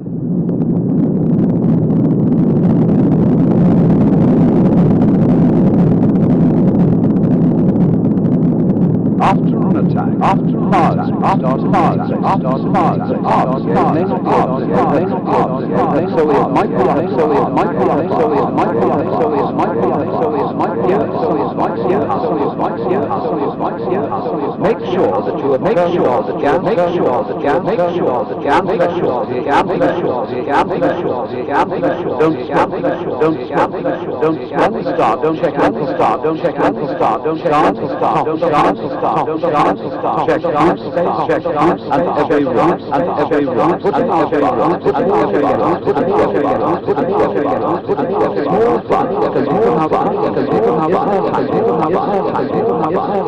After an attack, after an attack. Make sure that you make sure that you make sure that you make sure that you make sure that you make sure that you make sure that you make sure don't stop don't stop don't stop don't stop don't check out stop don't check out stop don't check out stop don't check out stop don't check out stop check out stop Hvað er það?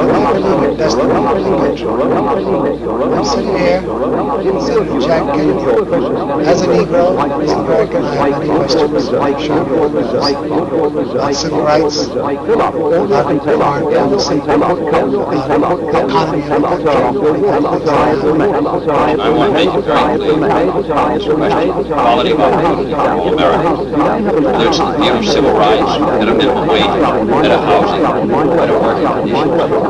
Namely, that's the namely metro. I'm sitting here, Jack Kennedy. As a Negro, as an American, I have many questions. On civil rights, on our policy, on the economy, on the culture, I want to make equality among America. the a view of civil rights, and a minimum wage, and a housing, and a working condition.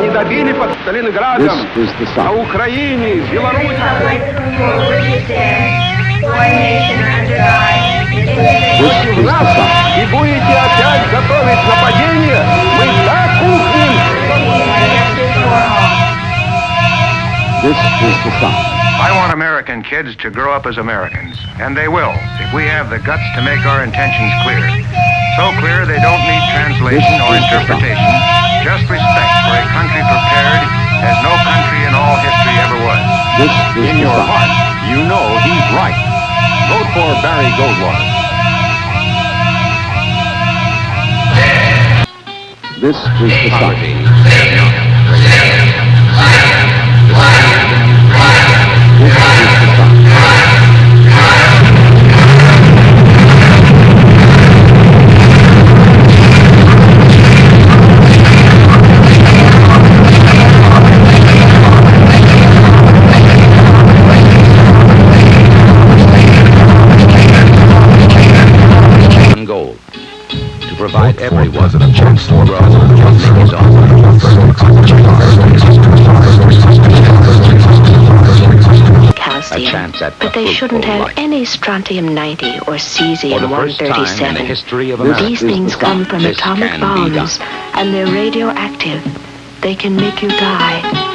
не добили под Сталинградом, This is the на sun. Украине, в Беларуси. Republic for which it stands, one nation under God, indivisible. This is the Нас sun. и будете опять готовить нападение, мы так ухнем. Justice for all. This is the sun. I want American kids to grow up as Americans, and they will if we have the guts to make our intentions clear. So clear they don't need translation or interpretation, just respect for a country prepared as no country in all history ever was. This is In your sun. heart, you know he's right. Vote for Barry Goldwater. This is the sun. Provide everyone a chance for making his own calcium. A chance at but a they shouldn't have life. any strontium 90 or For cesium the first time in the 137. history of This America, These things the come from This atomic bombs, and they're radioactive. They can make you die.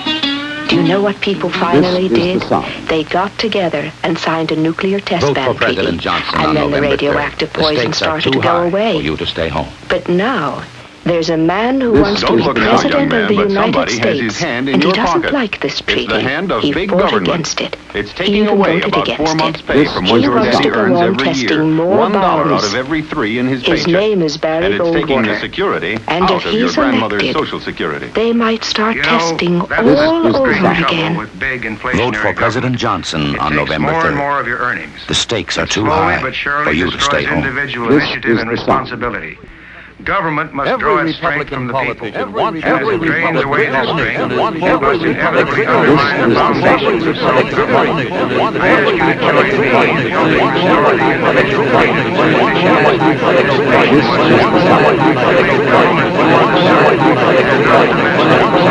Do you know what people finally is the did? sun. They got together and signed a nuclear test vote ban for President treaty, Johnson and on then the November 3rd. radioactive The poison stakes are started too to go high away. for you to stay home. But now, there's a man who This wants to be look now, president young of the but United somebody has States, his hand in and he doesn't pocket. like this It's treaty. the hand of he big fought government. against it. It's He taking even away voted about against four months' it. pay This from what the your sun. daddy He earns wants to go every year. testing more One dollar out bombs. of every three in his His paycheck. name is Barry and it's taking the security And out of your he's grandmother's elected, social security. They might start You know, testing that's all the over great again. with big inflationary Vote for President. Johnson on November more 3rd. more of your earnings. The stakes are too high for you to stay home. This is and responsibility. Government must draw its strength from the people. wants And as it drains away that strength, inevitably undermine the foundations of self-government. I ask you to join me in building stability and This is the sun. and not domestic.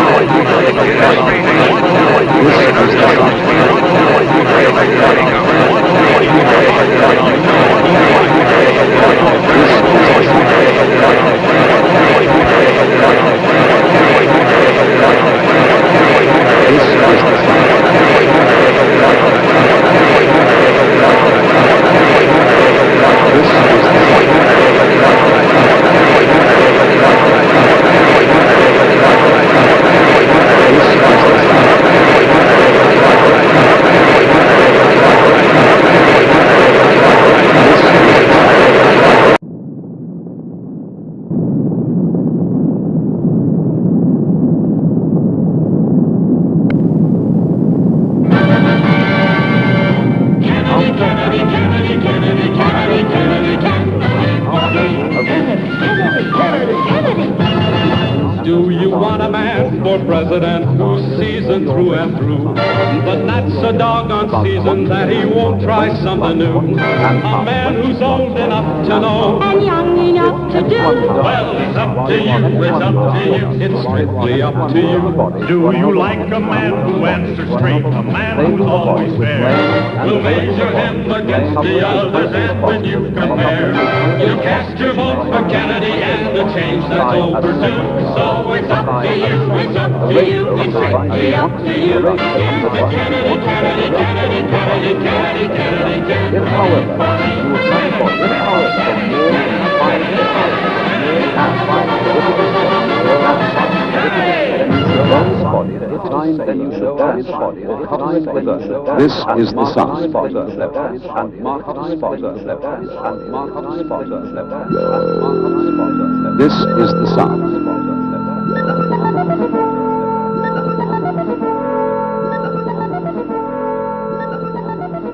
president who's seasoned through and through. But that's a doggone season that he won't try something new. A man who's old enough to know. Enough to do. Well, it's up to you, it's up to you, it's strictly up to you. Do you like a man who answers straight, a man who's always fair? We'll measure him against the others and when you compare, you cast your vote for Kennedy and the change that's overdue. So it's up to you, it's up to you, it's strictly up to you. Here's the Kennedy, Kennedy, Kennedy, Kennedy, Kennedy, Kennedy, Kennedy. If, however, you would try for, if, however, This is the sun. This is the sun.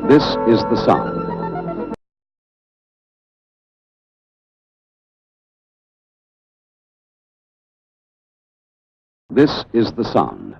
This is the sun. This is the sun.